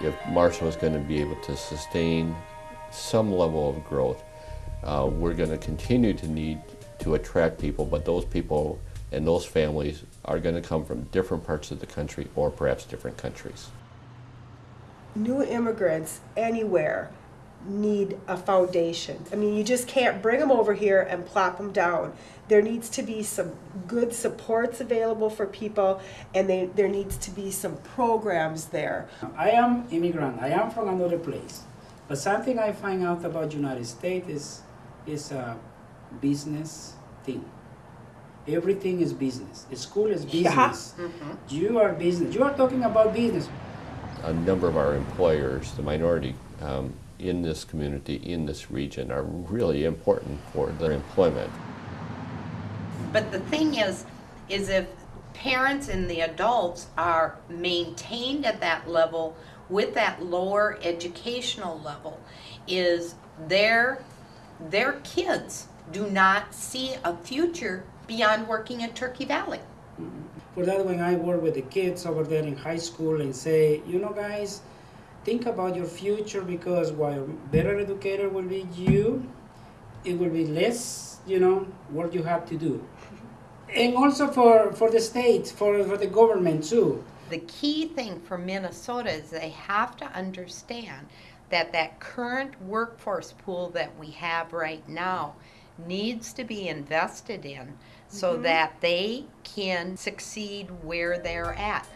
if Marshall is going to be able to sustain some level of growth, uh, we're going to continue to need to attract people, but those people and those families are going to come from different parts of the country or perhaps different countries. New immigrants anywhere need a foundation. I mean, you just can't bring them over here and plop them down. There needs to be some good supports available for people, and they, there needs to be some programs there. I am immigrant. I am from another place. But something I find out about United States is is a business thing. Everything is business. The school is business. You are business. You are talking about business. A number of our employers, the minority um, in this community, in this region, are really important for their employment. But the thing is, is if parents and the adults are maintained at that level with that lower educational level, is their their kids do not see a future beyond working at Turkey Valley. For that, when I work with the kids over there in high school and say, you know, guys, think about your future because while a better educator will be you, it will be less, you know, what you have to do. And also for, for the state, for, for the government too. The key thing for Minnesota is they have to understand that that current workforce pool that we have right now needs to be invested in so mm-hmm. that they can succeed where they're at.